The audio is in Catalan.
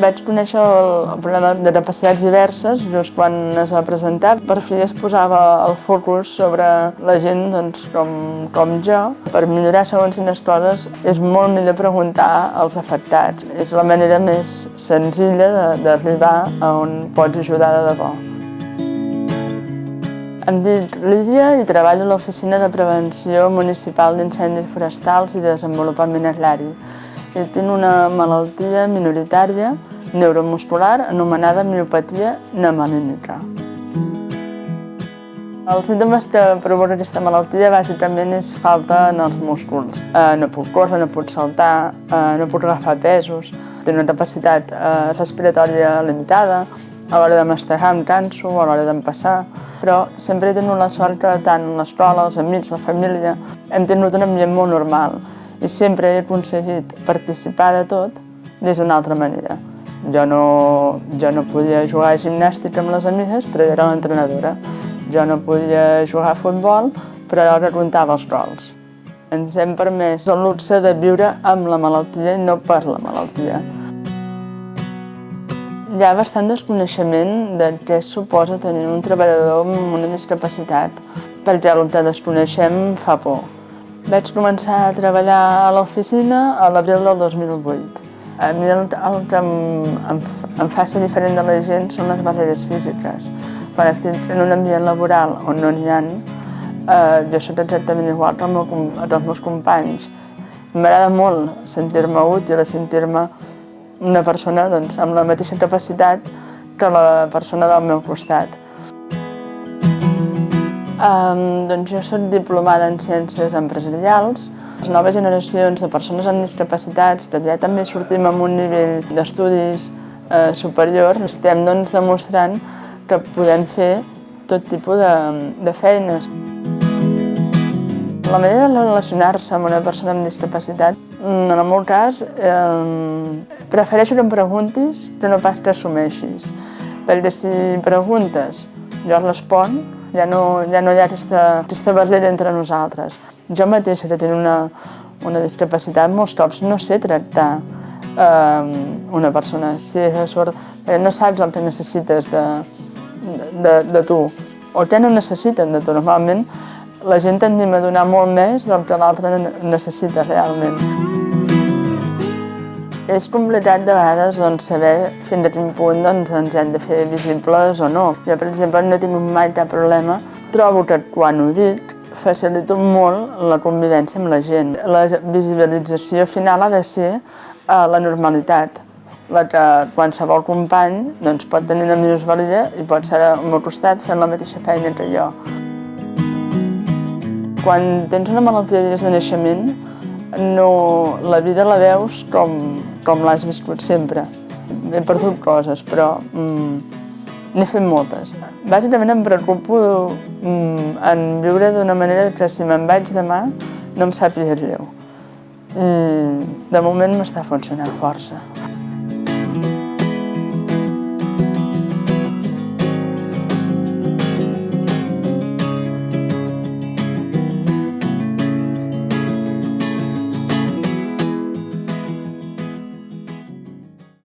Vaig conèixer el problema de capacitats diverses just quan es va presentar. Per fi es posava el focus sobre la gent doncs, com, com jo. Per millorar segons quines coses és molt millor preguntar als afectats. És la manera més senzilla d'arribar a on pots ajudar de debò. Em dic Lídia i treballo a l'Oficina de Prevenció Municipal d'Incendis Forestals i Desenvolupament Agrari. I tinc una malaltia minoritària neuromuscular anomenada miopatia nemalínica. Els símptomes que provoca aquesta malaltia bàsicament és falta en els músculs. Eh, no puc córrer, no puc saltar, eh, no puc agafar pesos, tinc una capacitat eh, respiratòria limitada, a l'hora de mastegar em canso, a l'hora d'empassar, però sempre he tingut la sort que tant l'escola, els amics, la família, hem tingut un ambient molt normal i sempre he aconseguit participar de tot des d'una altra manera. Jo no, jo no podia jugar a gimnàstica amb les amigues, però jo era l'entrenadora. Jo no podia jugar a futbol, però que comptava els gols. Ens hem permès el luxe de viure amb la malaltia i no per la malaltia. Hi ha bastant desconeixement de què suposa tenir un treballador amb una discapacitat, perquè el que desconeixem fa por. Vaig començar a treballar a l'oficina a l'abril del 2008. A mi el, el que em, em, em fa ser diferent de la gent són les barreres físiques. Quan estic en un ambient laboral on no n'hi ha, eh, jo soc exactament igual que, el meu, els meus companys. M'agrada molt sentir-me útil, sentir-me una persona doncs, amb la mateixa capacitat que la persona del meu costat. Um, doncs jo soc diplomada en Ciències Empresarials, les noves generacions de persones amb discapacitats, ja també sortim amb un nivell d'estudis eh, superior, estem doncs, demostrant que podem fer tot tipus de, de feines. La manera de relacionar-se amb una persona amb discapacitat, en el meu cas, eh, prefereixo que em preguntis que no pas que assumeixis. Perquè si preguntes, jo respon, ja no, ja no hi ha aquesta, aquesta barrera entre nosaltres. Jo mateixa, que tinc una, una discapacitat, molts cops no sé tractar eh, una persona. Si sort, eh, no saps el que necessites de, de, de tu, o què no necessiten de tu. Normalment la gent tendim a donar molt més del que l'altre necessita realment. És complicat de vegades doncs, saber fins a quin punt doncs, ens hem de fer visibles o no. Jo, per exemple, no tingut mai cap problema. Trobo que quan ho dic facilita molt la convivència amb la gent. La visibilització final ha de ser eh, la normalitat, la que qualsevol company doncs, pot tenir una minusvalia i pot ser al meu costat fent la mateixa feina que jo. Quan tens una malaltia des de naixement, no, la vida la veus com, com l'has viscut sempre. He perdut coses, però mm, N'he fet moltes. Bàsicament em preocupo mm, en viure d'una manera que si me'n vaig demà no em sàpiga greu. I de moment m'està funcionant força.